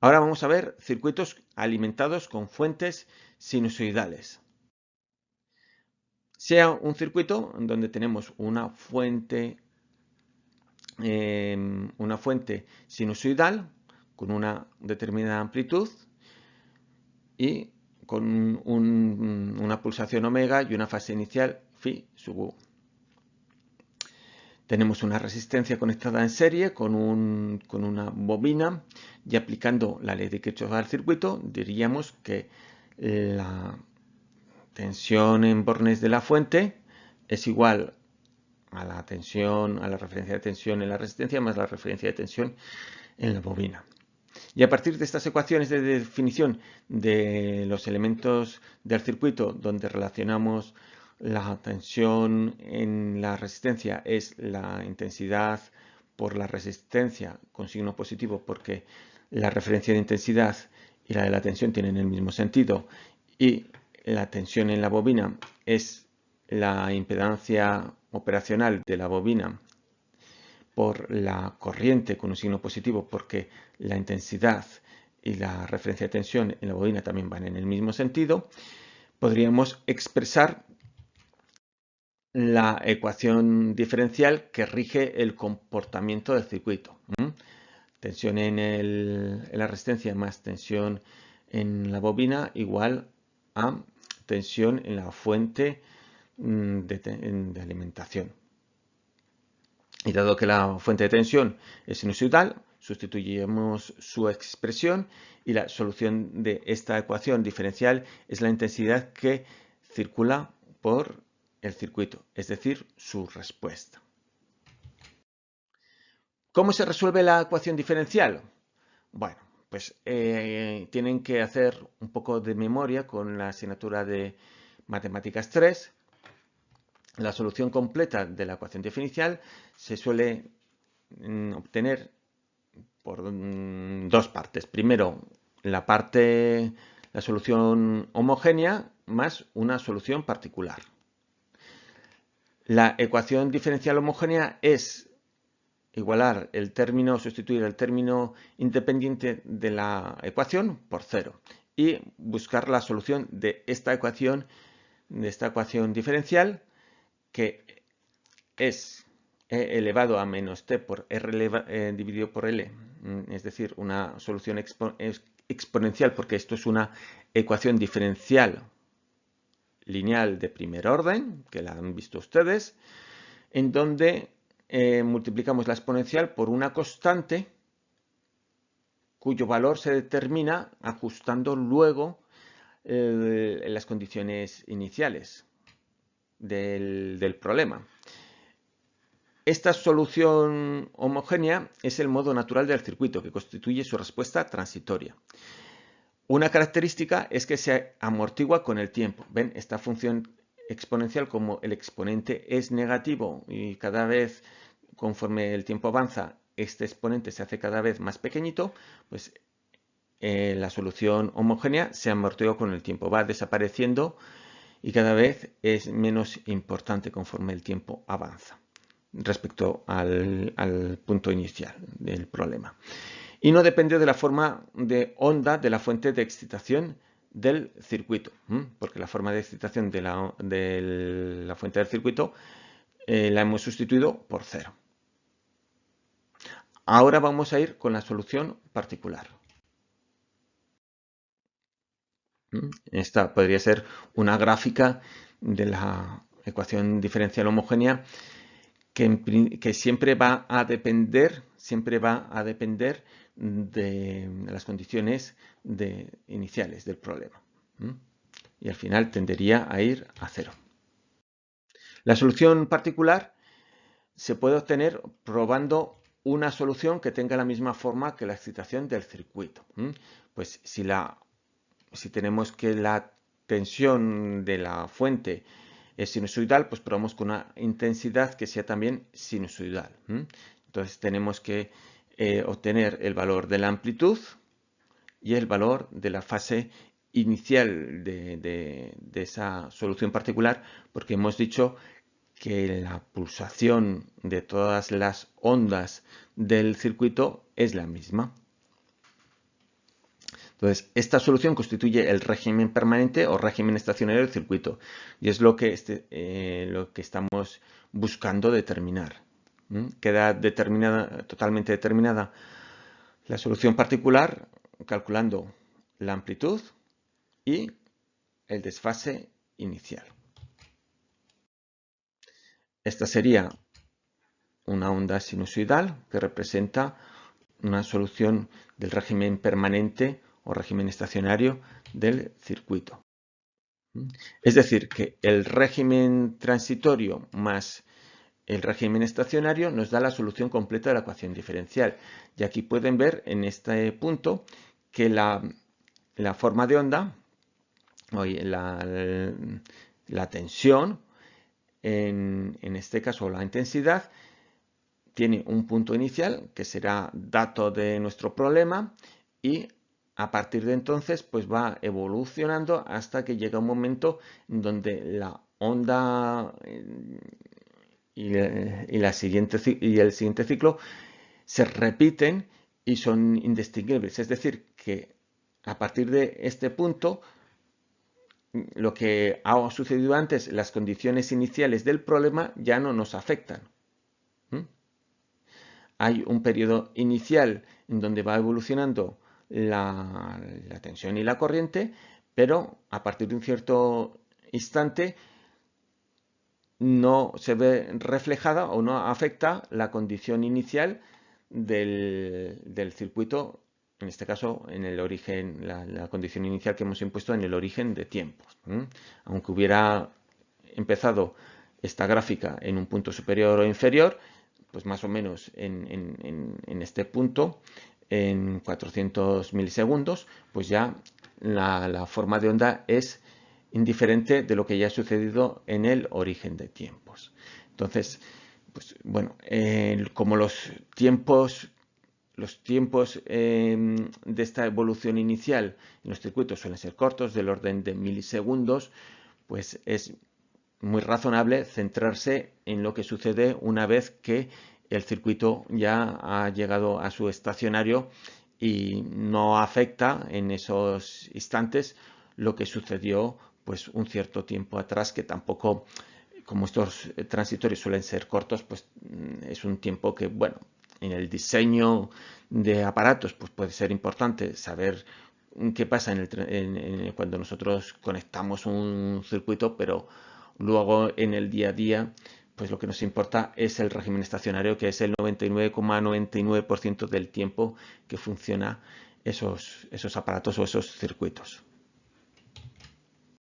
Ahora vamos a ver circuitos alimentados con fuentes sinusoidales. Sea un circuito donde tenemos una fuente, em, una fuente sinusoidal con una determinada amplitud y con una pulsación omega y una fase inicial phi sub u. Tenemos una resistencia conectada en serie con, una bobina y aplicando la ley de Kirchhoff al circuito diríamos que la tensión en bornes de la fuente es igual a la tensión, a la referencia de tensión en la resistencia más la referencia de tensión en la bobina. Y a partir de estas ecuaciones de definición de los elementos del circuito donde relacionamos la tensión en la resistencia es la intensidad por la resistencia con signo positivo porque la referencia de intensidad y la de la tensión tienen el mismo sentido. Y la tensión en la bobina es la impedancia operacional de la bobina por la corriente con un signo positivo porque la intensidad y la referencia de tensión en la bobina también van en el mismo sentido, podríamos expresar la ecuación diferencial que rige el comportamiento del circuito. Tensión en, la resistencia más tensión en la bobina igual a tensión en la fuente mm, de, alimentación. Y dado que la fuente de tensión es sinusoidal, sustituimos su expresión y la solución de esta ecuación diferencial es la intensidad que circula por el circuito, es decir, su respuesta. ¿Cómo se resuelve la ecuación diferencial? Bueno, pues eh, tienen que hacer un poco de memoria con la asignatura de Matemáticas 3. La solución completa de la ecuación diferencial se suele mm, obtener por mm, dos partes. Primero, la parte, la solución homogénea más una solución particular. La ecuación diferencial homogénea es igualar el término, sustituir el término independiente de la ecuación por cero y buscar la solución de esta ecuación, de esta ecuación diferencial que es e elevado a menos t por r eh, dividido por l, mm, es decir, una solución exponencial porque esto es una ecuación diferencial lineal de primer orden, que la han visto ustedes, en donde eh, multiplicamos la exponencial por una constante cuyo valor se determina ajustando luego eh, las condiciones iniciales del, del problema. Esta solución homogénea es el modo natural del circuito que constituye su respuesta transitoria. Una característica es que se amortigua con el tiempo. ¿Ven? Esta función exponencial, como el exponente es negativo y cada vez conforme el tiempo avanza, este exponente se hace cada vez más pequeñito, pues eh, la solución homogénea se amortigua con el tiempo, va desapareciendo y cada vez es menos importante conforme el tiempo avanza respecto al punto inicial del problema y no depende de la forma de onda de la fuente de excitación del circuito, porque la forma de excitación de la, fuente del circuito eh, la hemos sustituido por cero. Ahora vamos a ir con la solución particular. Esta podría ser una gráfica de la ecuación diferencial homogénea que, siempre va a depender, siempre va a depender de las condiciones iniciales del problema. Y al final tendería a ir a cero. La solución particular se puede obtener probando una solución que tenga la misma forma que la excitación del circuito. Pues si, la, si tenemos que la tensión de la fuente es sinusoidal, pues probamos con una intensidad que sea también sinusoidal. Entonces tenemos que eh, obtener el valor de la amplitud y el valor de la fase inicial de, esa solución particular porque hemos dicho que la pulsación de todas las ondas del circuito es la misma. Entonces, esta solución constituye el régimen permanente o régimen estacionario del circuito y es lo que, este, eh, lo que estamos buscando determinar. Queda determinada, totalmente determinada la solución particular calculando la amplitud y el desfase inicial. Esta sería una onda sinusoidal que representa una solución del régimen permanente o régimen estacionario del circuito. Es decir, que el régimen transitorio más el régimen estacionario nos da la solución completa de la ecuación diferencial. Y aquí pueden ver en este punto que la, forma de onda, la, la tensión, en, en, este caso la intensidad, tiene un punto inicial que será dato de nuestro problema y a partir de entonces pues va evolucionando hasta que llega un momento en donde la onda y, la siguiente, y el siguiente ciclo se repiten y son indistinguibles. Es decir, que a partir de este punto, lo que ha sucedido antes, las condiciones iniciales del problema ya no nos afectan. ¿Mm? Hay un periodo inicial en donde va evolucionando la, tensión y la corriente, pero a partir de un cierto instante no se ve reflejada o no afecta la condición inicial del, circuito, en este caso en el origen, la, condición inicial que hemos impuesto en el origen de tiempos. Aunque hubiera empezado esta gráfica en un punto superior o inferior, pues más o menos en, este punto, en 400 milisegundos, pues ya la forma de onda es indiferente de lo que ya ha sucedido en el origen de tiempos. Entonces, pues bueno, como los tiempos, los tiempos em, de esta evolución inicial en los circuitos suelen ser cortos, del orden de milisegundos, pues es muy razonable centrarse en lo que sucede una vez que el circuito ya ha llegado a su estacionario y no afecta en esos instantes lo que sucedió pues un cierto tiempo atrás que tampoco, como estos transitorios suelen ser cortos, pues mm, es un tiempo que, bueno, en el diseño de aparatos pues puede ser importante saber qué pasa cuando nosotros conectamos un circuito, pero luego en el día a día pues lo que nos importa es el régimen estacionario, que es el 99,99% del tiempo que funciona esos, esos aparatos o esos circuitos.